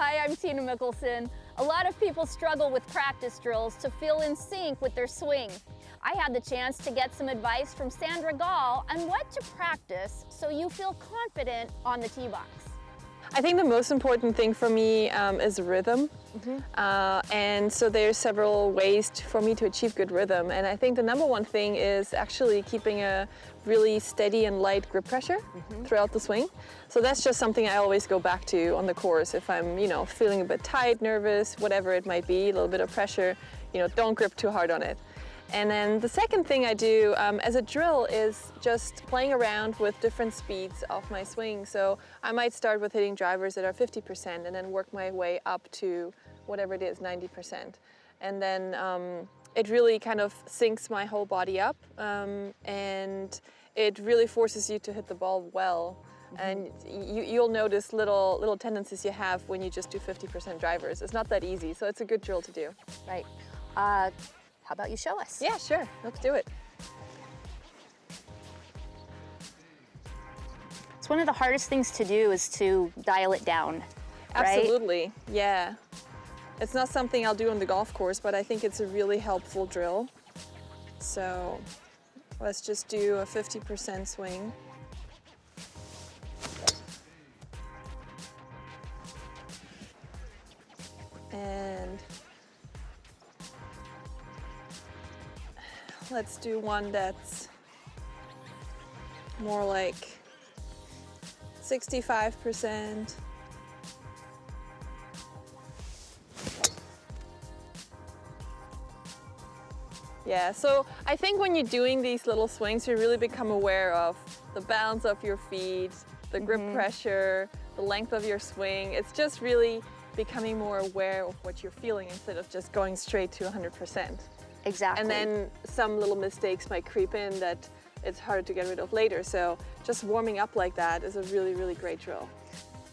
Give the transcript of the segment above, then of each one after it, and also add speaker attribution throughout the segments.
Speaker 1: Hi, I'm Tina Mickelson. A lot of people struggle with practice drills to feel in sync with their swing. I had the chance to get some advice from Sandra Gal on what to practice so you feel confident on the tee box.
Speaker 2: I think the most important thing for me um, is rhythm. Mm -hmm. uh, and so there's several ways to, for me to achieve good rhythm. And I think the number one thing is actually keeping a really steady and light grip pressure mm -hmm. throughout the swing. So that's just something I always go back to on the course. If I'm, you know, feeling a bit tight, nervous, whatever it might be, a little bit of pressure, you know, don't grip too hard on it. And then the second thing I do um, as a drill is just playing around with different speeds of my swing. So I might start with hitting drivers that are 50% and then work my way up to whatever it is, 90%. And then um, it really kind of syncs my whole body up um, and it really forces you to hit the ball well. Mm -hmm. And you, you'll notice little, little tendencies you have when you just do 50% drivers. It's not that easy, so it's a good drill to do.
Speaker 1: Right. Uh, how about you show us?
Speaker 2: Yeah, sure. Let's do it.
Speaker 1: It's one of the hardest things to do is to dial it down, right?
Speaker 2: Absolutely, yeah. It's not something I'll do on the golf course, but I think it's a really helpful drill. So let's just do a 50% swing. And Let's do one that's more like 65%. Yeah, so I think when you're doing these little swings, you really become aware of the balance of your feet, the grip mm -hmm. pressure, the length of your swing. It's just really becoming more aware of what you're feeling instead of just going straight to 100%.
Speaker 1: Exactly.
Speaker 2: And then some little mistakes might creep in that it's hard to get rid of later. So just warming up like that is a really, really great drill.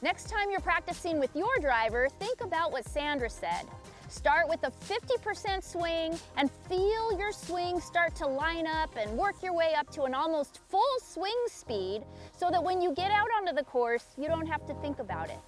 Speaker 1: Next time you're practicing with your driver, think about what Sandra said. Start with a 50% swing and feel your swing start to line up and work your way up to an almost full swing speed so that when you get out onto the course, you don't have to think about it.